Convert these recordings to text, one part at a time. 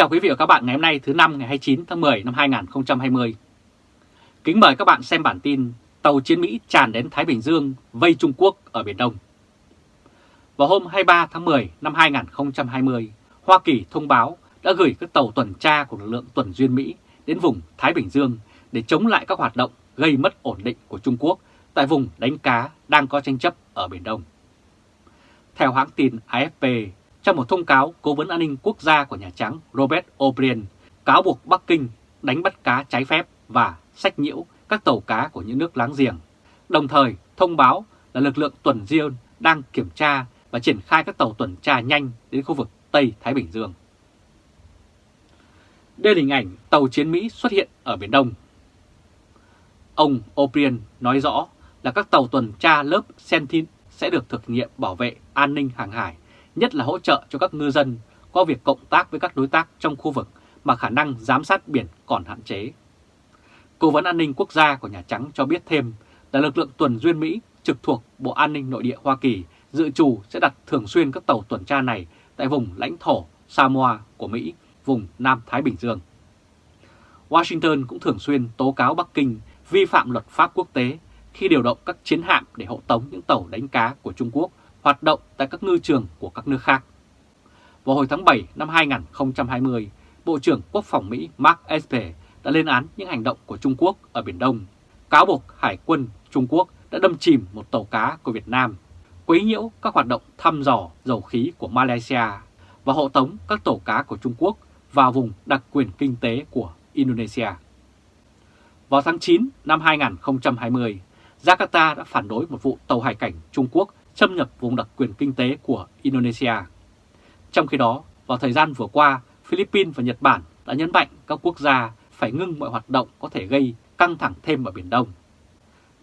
chào quý vị và các bạn ngày hôm nay thứ năm ngày 29 tháng 10 năm 2020. Kính mời các bạn xem bản tin tàu chiến Mỹ tràn đến Thái Bình Dương vây Trung Quốc ở Biển Đông. Vào hôm 23 tháng 10 năm 2020, Hoa Kỳ thông báo đã gửi các tàu tuần tra của lực lượng tuần duyên Mỹ đến vùng Thái Bình Dương để chống lại các hoạt động gây mất ổn định của Trung Quốc tại vùng đánh cá đang có tranh chấp ở Biển Đông. Theo hãng tin AFP, trong một thông cáo, Cố vấn an ninh quốc gia của Nhà Trắng Robert O'Brien cáo buộc Bắc Kinh đánh bắt cá trái phép và sách nhiễu các tàu cá của những nước láng giềng, đồng thời thông báo là lực lượng tuần riêng đang kiểm tra và triển khai các tàu tuần tra nhanh đến khu vực Tây Thái Bình Dương. Đây là hình ảnh tàu chiến Mỹ xuất hiện ở Biển Đông. Ông O'Brien nói rõ là các tàu tuần tra lớp Sentinel sẽ được thực nghiệm bảo vệ an ninh hàng hải nhất là hỗ trợ cho các ngư dân qua việc cộng tác với các đối tác trong khu vực mà khả năng giám sát biển còn hạn chế. Cố vấn an ninh quốc gia của Nhà Trắng cho biết thêm là lực lượng tuần duyên Mỹ trực thuộc Bộ An ninh Nội địa Hoa Kỳ dự trù sẽ đặt thường xuyên các tàu tuần tra này tại vùng lãnh thổ Samoa của Mỹ, vùng Nam Thái Bình Dương. Washington cũng thường xuyên tố cáo Bắc Kinh vi phạm luật pháp quốc tế khi điều động các chiến hạm để hộ tống những tàu đánh cá của Trung Quốc hoạt động tại các ngư trường của các nước khác. Vào hồi tháng 7 năm 2020, Bộ trưởng Quốc phòng Mỹ Mark Esper đã lên án những hành động của Trung Quốc ở Biển Đông, cáo buộc Hải quân Trung Quốc đã đâm chìm một tàu cá của Việt Nam, quấy nhiễu các hoạt động thăm dò dầu khí của Malaysia và hộ tống các tàu cá của Trung Quốc vào vùng đặc quyền kinh tế của Indonesia. Vào tháng 9 năm 2020, Jakarta đã phản đối một vụ tàu hải cảnh Trung Quốc xâm nhập vùng đặc quyền kinh tế của Indonesia. Trong khi đó, vào thời gian vừa qua, Philippines và Nhật Bản đã nhấn mạnh các quốc gia phải ngưng mọi hoạt động có thể gây căng thẳng thêm ở Biển Đông.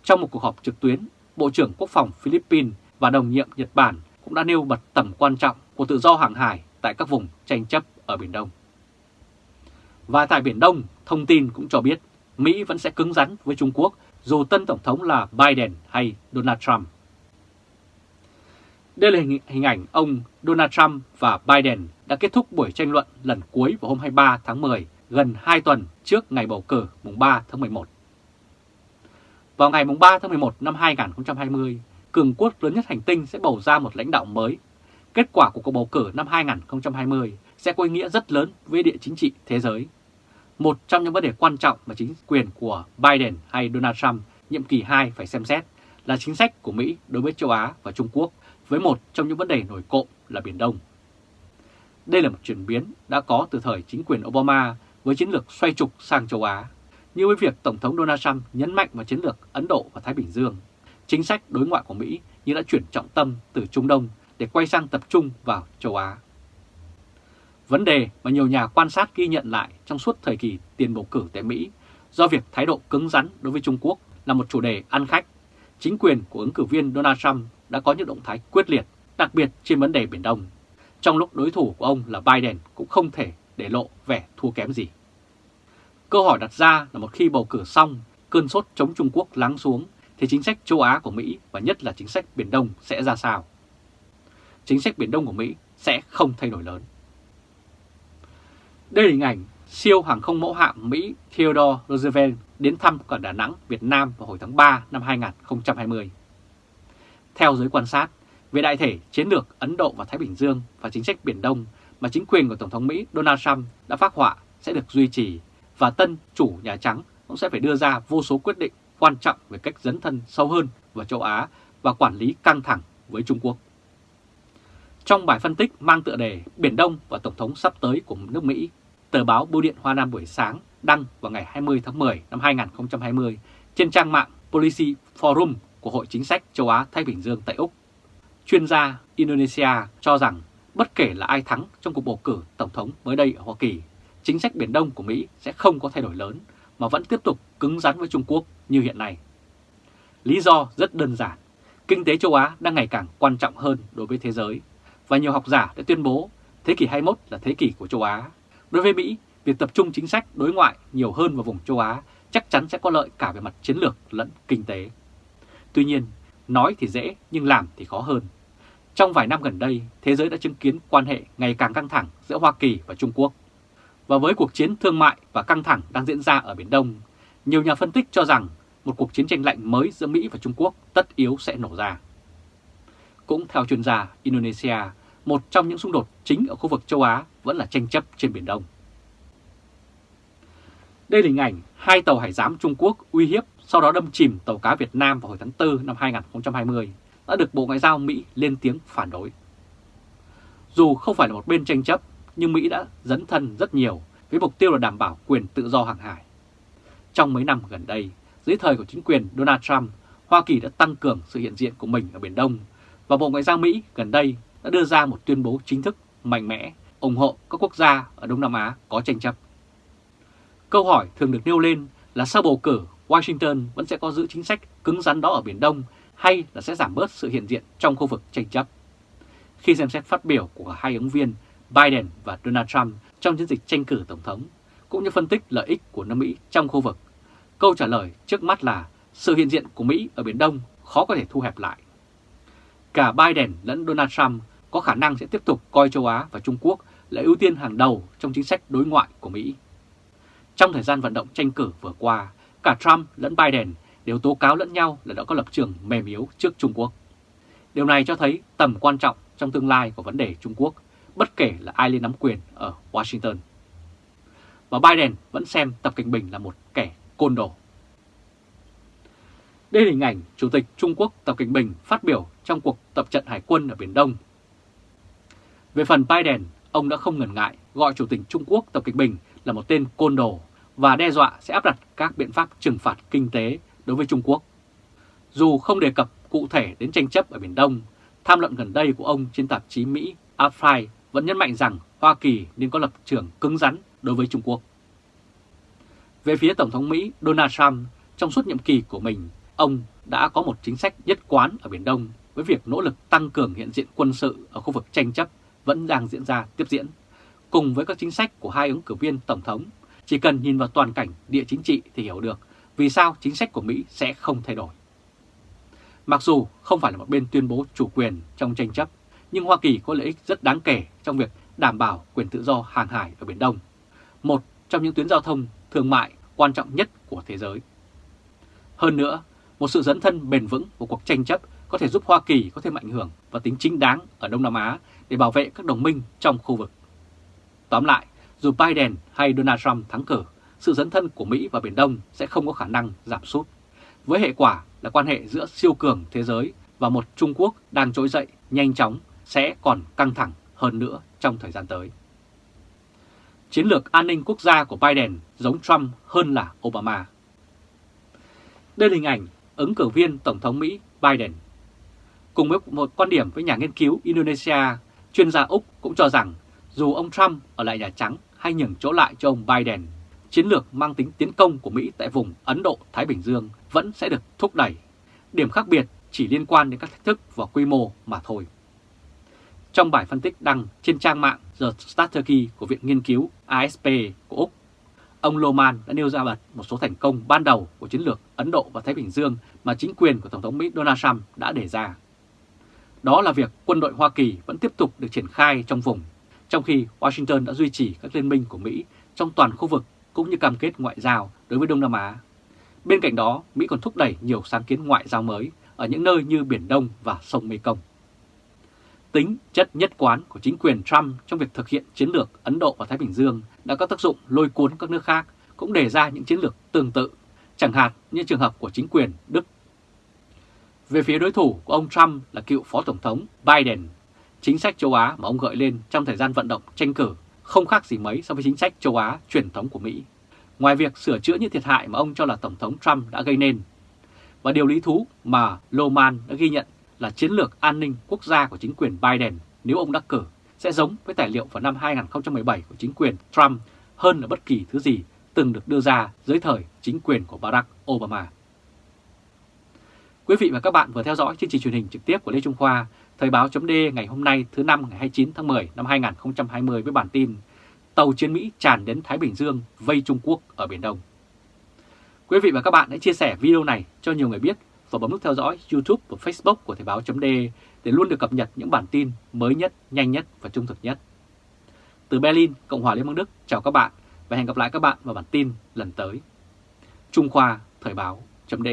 Trong một cuộc họp trực tuyến, Bộ trưởng Quốc phòng Philippines và đồng nhiệm Nhật Bản cũng đã nêu bật tầm quan trọng của tự do hàng hải tại các vùng tranh chấp ở Biển Đông. Và tại Biển Đông, thông tin cũng cho biết Mỹ vẫn sẽ cứng rắn với Trung Quốc dù tân Tổng thống là Biden hay Donald Trump. Đây là hình ảnh ông Donald Trump và Biden đã kết thúc buổi tranh luận lần cuối vào hôm 23 tháng 10, gần 2 tuần trước ngày bầu cử mùng 3 tháng 11. Vào ngày mùng 3 tháng 11 năm 2020, cường quốc lớn nhất hành tinh sẽ bầu ra một lãnh đạo mới. Kết quả của cuộc bầu cử năm 2020 sẽ có ý nghĩa rất lớn với địa chính trị thế giới. Một trong những vấn đề quan trọng mà chính quyền của Biden hay Donald Trump nhiệm kỳ 2 phải xem xét là chính sách của Mỹ đối với châu Á và Trung Quốc với một trong những vấn đề nổi cộm là Biển Đông. Đây là một chuyển biến đã có từ thời chính quyền Obama với chiến lược xoay trục sang châu Á, như với việc Tổng thống Donald Trump nhấn mạnh vào chiến lược Ấn Độ và Thái Bình Dương. Chính sách đối ngoại của Mỹ như đã chuyển trọng tâm từ Trung Đông để quay sang tập trung vào châu Á. Vấn đề mà nhiều nhà quan sát ghi nhận lại trong suốt thời kỳ tiền bầu cử tại Mỹ do việc thái độ cứng rắn đối với Trung Quốc là một chủ đề ăn khách. Chính quyền của ứng cử viên Donald Trump đã có những động thái quyết liệt, đặc biệt trên vấn đề Biển Đông. Trong lúc đối thủ của ông là Biden cũng không thể để lộ vẻ thua kém gì. Câu hỏi đặt ra là một khi bầu cử xong, cơn sốt chống Trung Quốc lắng xuống, thì chính sách châu Á của Mỹ và nhất là chính sách Biển Đông sẽ ra sao? Chính sách Biển Đông của Mỹ sẽ không thay đổi lớn. Đây là hình ảnh siêu hàng không mẫu hạm Mỹ Theodore Roosevelt đến thăm cả Đà Nẵng, Việt Nam vào hồi tháng 3 năm 2020. Theo giới quan sát, về đại thể chiến lược Ấn Độ và Thái Bình Dương và chính sách Biển Đông mà chính quyền của Tổng thống Mỹ Donald Trump đã phát họa sẽ được duy trì và tân chủ Nhà Trắng cũng sẽ phải đưa ra vô số quyết định quan trọng về cách dấn thân sâu hơn vào châu Á và quản lý căng thẳng với Trung Quốc. Trong bài phân tích mang tựa đề Biển Đông và Tổng thống sắp tới của nước Mỹ, tờ báo Bưu điện Hoa Nam buổi sáng đăng vào ngày 20 tháng 10 năm 2020 trên trang mạng Policy Forum của Hội Chính sách Châu Á-Thái Bình Dương tại Úc. Chuyên gia Indonesia cho rằng bất kể là ai thắng trong cuộc bầu cử Tổng thống mới đây ở Hoa Kỳ, chính sách Biển Đông của Mỹ sẽ không có thay đổi lớn mà vẫn tiếp tục cứng rắn với Trung Quốc như hiện nay. Lý do rất đơn giản, kinh tế châu Á đang ngày càng quan trọng hơn đối với thế giới và nhiều học giả đã tuyên bố thế kỷ 21 là thế kỷ của châu Á. Đối với Mỹ, việc tập trung chính sách đối ngoại nhiều hơn vào vùng châu Á chắc chắn sẽ có lợi cả về mặt chiến lược lẫn kinh tế. Tuy nhiên, nói thì dễ nhưng làm thì khó hơn. Trong vài năm gần đây, thế giới đã chứng kiến quan hệ ngày càng căng thẳng giữa Hoa Kỳ và Trung Quốc. Và với cuộc chiến thương mại và căng thẳng đang diễn ra ở Biển Đông, nhiều nhà phân tích cho rằng một cuộc chiến tranh lạnh mới giữa Mỹ và Trung Quốc tất yếu sẽ nổ ra. Cũng theo chuyên gia Indonesia, một trong những xung đột chính ở khu vực châu Á vẫn là tranh chấp trên Biển Đông. Đây là hình ảnh hai tàu hải giám Trung Quốc uy hiếp sau đó đâm chìm tàu cá Việt Nam vào hồi tháng 4 năm 2020 đã được Bộ Ngoại giao Mỹ lên tiếng phản đối. Dù không phải là một bên tranh chấp, nhưng Mỹ đã dấn thân rất nhiều với mục tiêu là đảm bảo quyền tự do hàng hải. Trong mấy năm gần đây, dưới thời của chính quyền Donald Trump, Hoa Kỳ đã tăng cường sự hiện diện của mình ở Biển Đông và Bộ Ngoại giao Mỹ gần đây đã đưa ra một tuyên bố chính thức mạnh mẽ ủng hộ các quốc gia ở Đông Nam Á có tranh chấp. Câu hỏi thường được nêu lên là sau bầu cử, Washington vẫn sẽ có giữ chính sách cứng rắn đó ở Biển Đông hay là sẽ giảm bớt sự hiện diện trong khu vực tranh chấp. Khi xem xét phát biểu của hai ứng viên Biden và Donald Trump trong chiến dịch tranh cử Tổng thống, cũng như phân tích lợi ích của nước Mỹ trong khu vực, câu trả lời trước mắt là sự hiện diện của Mỹ ở Biển Đông khó có thể thu hẹp lại. Cả Biden lẫn Donald Trump có khả năng sẽ tiếp tục coi châu Á và Trung Quốc là ưu tiên hàng đầu trong chính sách đối ngoại của Mỹ. Trong thời gian vận động tranh cử vừa qua, cả Trump lẫn Biden đều tố cáo lẫn nhau là đã có lập trường mềm yếu trước Trung Quốc. Điều này cho thấy tầm quan trọng trong tương lai của vấn đề Trung Quốc, bất kể là ai lên nắm quyền ở Washington. Và Biden vẫn xem Tập Cảnh Bình là một kẻ côn đồ. Đây là hình ảnh Chủ tịch Trung Quốc Tập Cảnh Bình phát biểu trong cuộc tập trận hải quân ở Biển Đông. Về phần Biden, ông đã không ngần ngại gọi Chủ tịch Trung Quốc Tập Cảnh Bình là một tên côn đồ và đe dọa sẽ áp đặt các biện pháp trừng phạt kinh tế đối với Trung Quốc. Dù không đề cập cụ thể đến tranh chấp ở Biển Đông, tham luận gần đây của ông trên tạp chí Mỹ Affrai vẫn nhấn mạnh rằng Hoa Kỳ nên có lập trường cứng rắn đối với Trung Quốc. Về phía Tổng thống Mỹ Donald Trump, trong suốt nhiệm kỳ của mình, ông đã có một chính sách nhất quán ở Biển Đông với việc nỗ lực tăng cường hiện diện quân sự ở khu vực tranh chấp vẫn đang diễn ra tiếp diễn. Cùng với các chính sách của hai ứng cử viên Tổng thống, chỉ cần nhìn vào toàn cảnh địa chính trị thì hiểu được vì sao chính sách của Mỹ sẽ không thay đổi. Mặc dù không phải là một bên tuyên bố chủ quyền trong tranh chấp, nhưng Hoa Kỳ có lợi ích rất đáng kể trong việc đảm bảo quyền tự do hàng hải ở Biển Đông, một trong những tuyến giao thông thương mại quan trọng nhất của thế giới. Hơn nữa, một sự dẫn thân bền vững của cuộc tranh chấp có thể giúp Hoa Kỳ có thêm ảnh hưởng và tính chính đáng ở Đông Nam Á để bảo vệ các đồng minh trong khu vực. Tóm lại, dù Biden hay Donald Trump thắng cử, sự dấn thân của Mỹ và Biển Đông sẽ không có khả năng giảm sút. Với hệ quả là quan hệ giữa siêu cường thế giới và một Trung Quốc đang trỗi dậy nhanh chóng sẽ còn căng thẳng hơn nữa trong thời gian tới. Chiến lược an ninh quốc gia của Biden giống Trump hơn là Obama. Đây là hình ảnh ứng cử viên Tổng thống Mỹ Biden. Cùng với một quan điểm với nhà nghiên cứu Indonesia, chuyên gia Úc cũng cho rằng dù ông Trump ở lại Nhà Trắng hay nhường chỗ lại cho ông Biden, chiến lược mang tính tiến công của Mỹ tại vùng Ấn Độ-Thái Bình Dương vẫn sẽ được thúc đẩy. Điểm khác biệt chỉ liên quan đến các thách thức và quy mô mà thôi. Trong bài phân tích đăng trên trang mạng The Strategy của Viện Nghiên cứu ASP của Úc, ông Loman đã nêu ra bật một số thành công ban đầu của chiến lược Ấn Độ và Thái Bình Dương mà chính quyền của Tổng thống Mỹ Donald Trump đã đề ra. Đó là việc quân đội Hoa Kỳ vẫn tiếp tục được triển khai trong vùng, trong khi Washington đã duy trì các liên minh của Mỹ trong toàn khu vực cũng như cam kết ngoại giao đối với Đông Nam Á. Bên cạnh đó, Mỹ còn thúc đẩy nhiều sáng kiến ngoại giao mới ở những nơi như Biển Đông và sông Mekong. Tính chất nhất quán của chính quyền Trump trong việc thực hiện chiến lược Ấn Độ và Thái Bình Dương đã có tác dụng lôi cuốn các nước khác cũng đề ra những chiến lược tương tự, chẳng hạn như trường hợp của chính quyền Đức. Về phía đối thủ của ông Trump là cựu Phó Tổng thống Biden, chính sách châu Á mà ông gợi lên trong thời gian vận động tranh cử không khác gì mấy so với chính sách châu Á truyền thống của Mỹ. Ngoài việc sửa chữa những thiệt hại mà ông cho là Tổng thống Trump đã gây nên. Và điều lý thú mà Loman đã ghi nhận là chiến lược an ninh quốc gia của chính quyền Biden nếu ông đắc cử sẽ giống với tài liệu vào năm 2017 của chính quyền Trump hơn là bất kỳ thứ gì từng được đưa ra dưới thời chính quyền của Barack Obama. Quý vị và các bạn vừa theo dõi chương trình truyền hình trực tiếp của Lê Trung Khoa, Thời báo chấm ngày hôm nay thứ năm ngày 29 tháng 10 năm 2020 với bản tin Tàu chiến Mỹ tràn đến Thái Bình Dương vây Trung Quốc ở Biển Đông. Quý vị và các bạn hãy chia sẻ video này cho nhiều người biết và bấm nút theo dõi YouTube và Facebook của Thời báo chấm để luôn được cập nhật những bản tin mới nhất, nhanh nhất và trung thực nhất. từ Berlin, Cộng hòa Liên bang Đức, chào các bạn và hẹn gặp lại các bạn vào bản tin lần tới. Trung Khoa Thời báo chấm